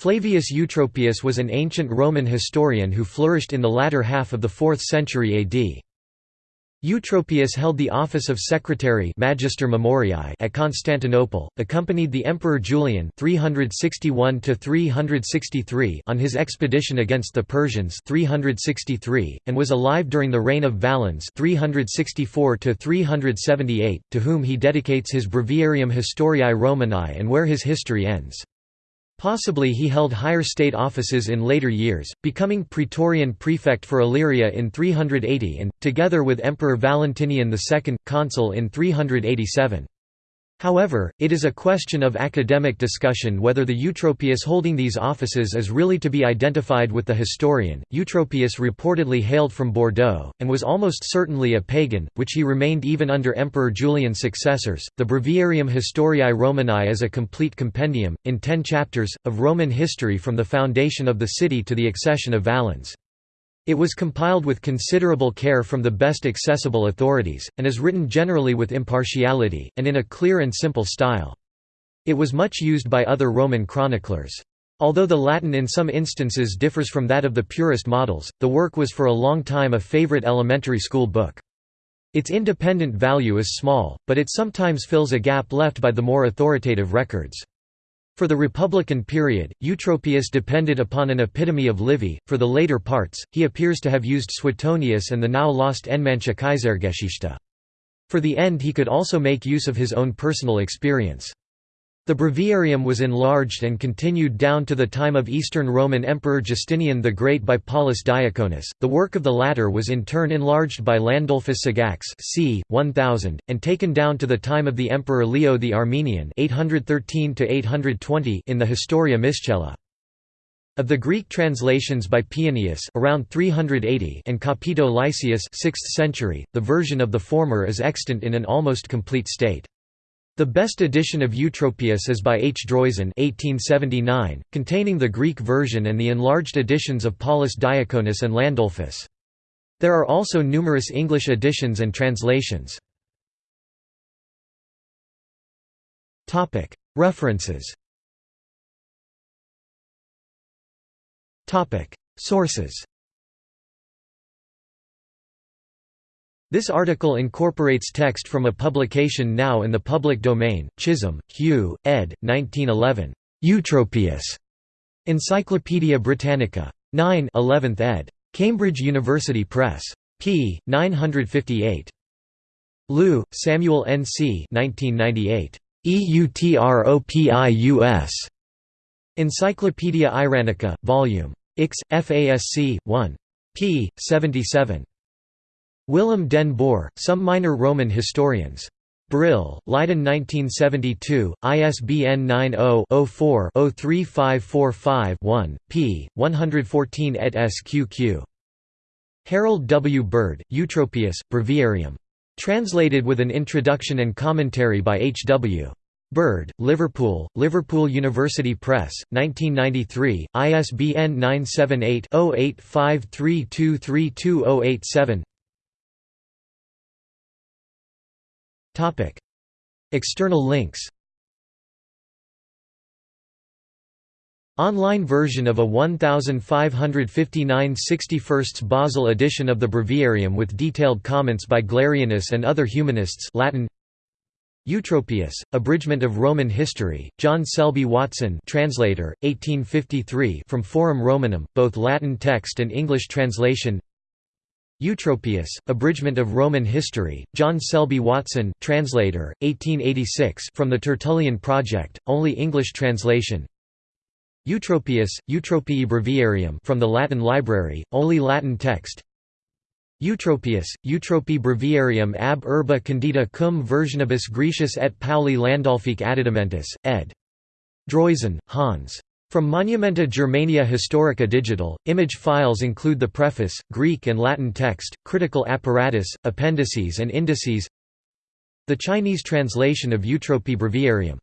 Flavius Eutropius was an ancient Roman historian who flourished in the latter half of the 4th century AD. Eutropius held the office of secretary Magister Memoriae at Constantinople, accompanied the Emperor Julian 361 on his expedition against the Persians 363, and was alive during the reign of Valens 364 to whom he dedicates his Breviarium Historiae Romanae and where his history ends. Possibly he held higher state offices in later years, becoming Praetorian prefect for Illyria in 380 and, together with Emperor Valentinian II, consul in 387. However, it is a question of academic discussion whether the Eutropius holding these offices is really to be identified with the historian. Eutropius reportedly hailed from Bordeaux, and was almost certainly a pagan, which he remained even under Emperor Julian's successors. The Breviarium Historiae Romanae is a complete compendium, in ten chapters, of Roman history from the foundation of the city to the accession of Valens. It was compiled with considerable care from the best accessible authorities, and is written generally with impartiality, and in a clear and simple style. It was much used by other Roman chroniclers. Although the Latin in some instances differs from that of the purest models, the work was for a long time a favorite elementary school book. Its independent value is small, but it sometimes fills a gap left by the more authoritative records. For the Republican period, Eutropius depended upon an epitome of Livy, for the later parts, he appears to have used Suetonius and the now lost Enmannsche Kaisergeschichte. For the end he could also make use of his own personal experience. The breviarium was enlarged and continued down to the time of Eastern Roman Emperor Justinian the Great by Paulus Diaconus. The work of the latter was in turn enlarged by Landulfus Sagax c. 1000, and taken down to the time of the Emperor Leo the Armenian 813 in the Historia Miscella. Of the Greek translations by Paeanius around 380 and Capito Lycius 6th century, the version of the former is extant in an almost complete state. The best edition of Eutropius is by H. Droysen 1879, containing the Greek version and the enlarged editions of Paulus Diaconus and Landulphus. There are also numerous English editions and translations. References Sources This article incorporates text from a publication now in the public domain, Chisholm, Hugh, ed. 1911. Eutropius. Encyclopædia Britannica. 9 11th ed. Cambridge University Press. p. 958. Lieu, Samuel N. C. 1998. EUTROPIUS. Encyclopædia Iranica, Vol. Ix, FASC, 1. p. 77. Willem den Boer, Some Minor Roman Historians. Brill, Leiden 1972, ISBN 90-04-03545-1, p. 114 et sqq. Harold W. Bird, Eutropius, Breviarium. Translated with an introduction and commentary by H. W. Bird, Liverpool, Liverpool University Press, 1993, ISBN 978 0853232087 External links. Online version of a 1559 61st Basel edition of the Breviarium with detailed comments by Glareanus and other humanists Latin. Eutropius, Abridgment of Roman History, John Selby Watson translator, 1853 from Forum Romanum, both Latin text and English translation Eutropius, Abridgment of Roman History, John Selby Watson translator, 1886 from the Tertullian Project, only English translation Eutropius, Eutropii Breviarium from the Latin Library, only Latin text Eutropius, Eutropii Breviarium ab urbe condita cum versionibus Graecius et Pauli Landulfique additamentus, ed. Droysen, Hans. From Monumenta Germaniae Historica Digital, image files include the preface, Greek and Latin text, critical apparatus, appendices and indices The Chinese translation of Eutropii Breviarium